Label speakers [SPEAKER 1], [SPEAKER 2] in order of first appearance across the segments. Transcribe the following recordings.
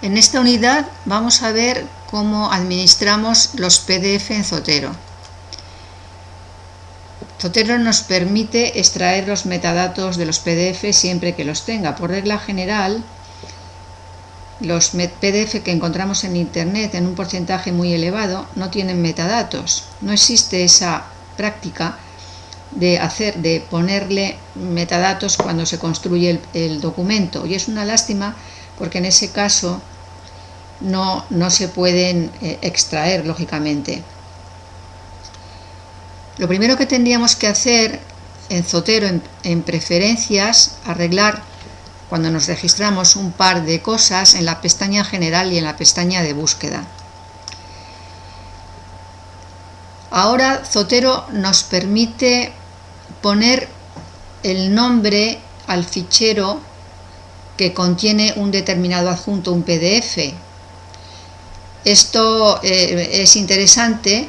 [SPEAKER 1] En esta unidad vamos a ver cómo administramos los PDF en Zotero. Zotero nos permite extraer los metadatos de los PDF siempre que los tenga. Por regla general, los PDF que encontramos en Internet en un porcentaje muy elevado no tienen metadatos. No existe esa práctica de hacer, de ponerle metadatos cuando se construye el, el documento. Y es una lástima porque en ese caso no, no se pueden eh, extraer, lógicamente. Lo primero que tendríamos que hacer en Zotero, en, preferencias, arreglar cuando nos registramos un par de cosas en la pestaña general y en la pestaña de búsqueda. Ahora Zotero nos permite poner el nombre al fichero que contiene un determinado adjunto, un PDF. Esto eh, es interesante,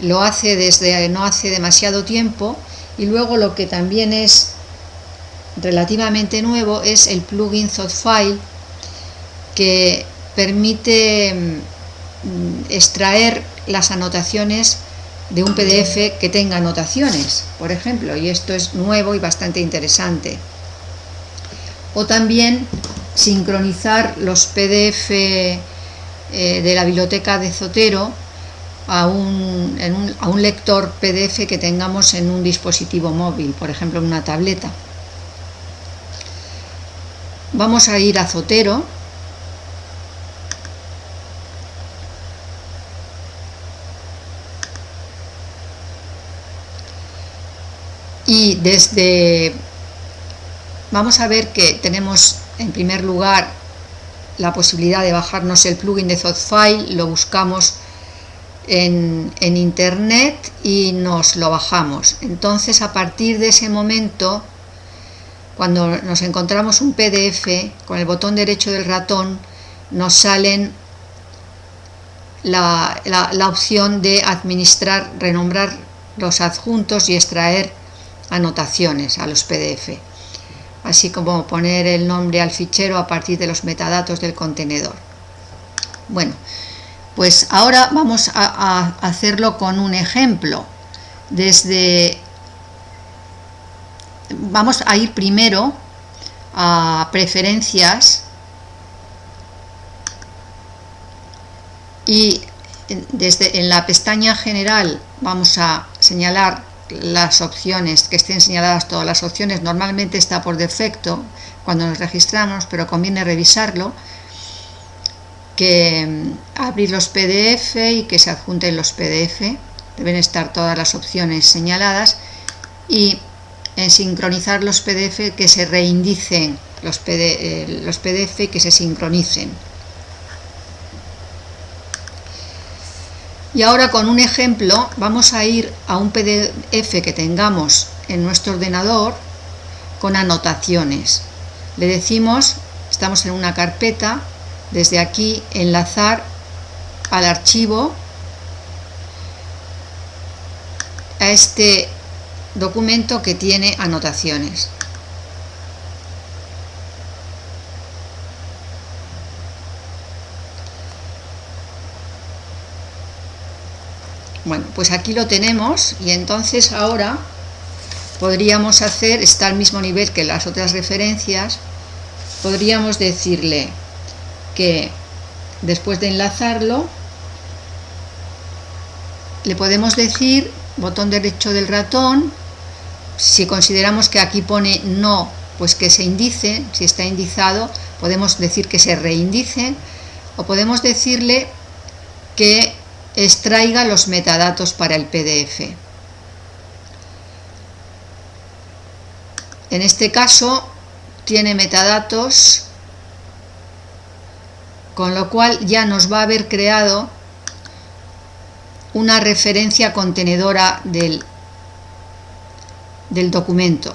[SPEAKER 1] lo hace desde no hace demasiado tiempo y luego lo que también es relativamente nuevo es el plugin ZotFile que permite mm, extraer las anotaciones de un PDF que tenga anotaciones, por ejemplo, y esto es nuevo y bastante interesante o también sincronizar los PDF eh, de la biblioteca de Zotero a un, a un lector PDF que tengamos en un dispositivo móvil, por ejemplo en una tableta. Vamos a ir a Zotero y desde Vamos a ver que tenemos en primer lugar la posibilidad de bajarnos el plugin de ZotFile, lo buscamos en, internet y nos lo bajamos. Entonces a partir de ese momento, cuando nos encontramos un PDF, con el botón derecho del ratón nos salen la, la opción de administrar, renombrar los adjuntos y extraer anotaciones a los PDF así como poner el nombre al fichero a partir de los metadatos del contenedor. Bueno, pues ahora vamos a, hacerlo con un ejemplo. Desde vamos a ir primero a preferencias y desde en la pestaña general vamos a señalar las opciones, que estén señaladas todas las opciones, normalmente está por defecto cuando nos registramos, pero conviene revisarlo, que mm, abrir los PDF y que se adjunten los PDF, deben estar todas las opciones señaladas, y en sincronizar los PDF que se reindicen los, eh, los PDF que se sincronicen. Y ahora con un ejemplo vamos a ir a un PDF que tengamos en nuestro ordenador con anotaciones. Le decimos, estamos en una carpeta, desde aquí enlazar al archivo a este documento que tiene anotaciones. Bueno, pues aquí lo tenemos y entonces ahora podríamos hacer, está al mismo nivel que las otras referencias, podríamos decirle que después de enlazarlo, le podemos decir, botón derecho del ratón, si consideramos que aquí pone no, pues que se indice, si está indizado, podemos decir que se reindice, o podemos decirle que extraiga los metadatos para el PDF. En este caso tiene metadatos, con lo cual ya nos va a haber creado una referencia contenedora del, del documento.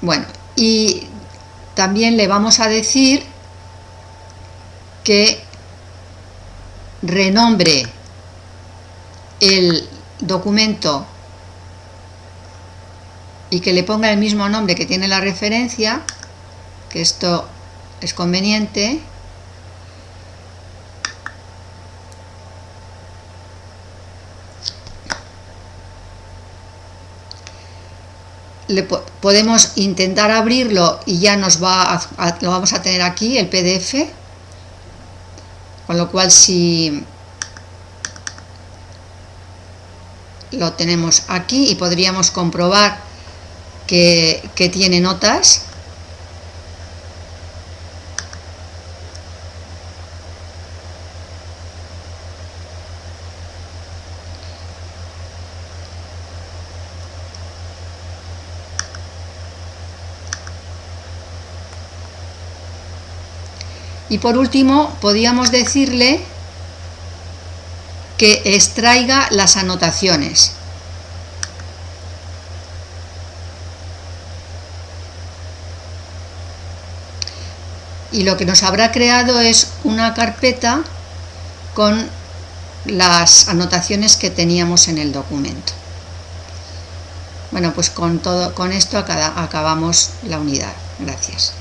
[SPEAKER 1] Bueno, y también le vamos a decir que renombre el documento y que le ponga el mismo nombre que tiene la referencia, que esto es conveniente, le podemos intentar abrirlo y ya nos va lo vamos a tener aquí el PDF con lo cual si lo tenemos aquí y podríamos comprobar que, que tiene notas Y por último, podríamos decirle que extraiga las anotaciones. Y lo que nos habrá creado es una carpeta con las anotaciones que teníamos en el documento. Bueno, pues con, todo, con esto acabamos la unidad. Gracias.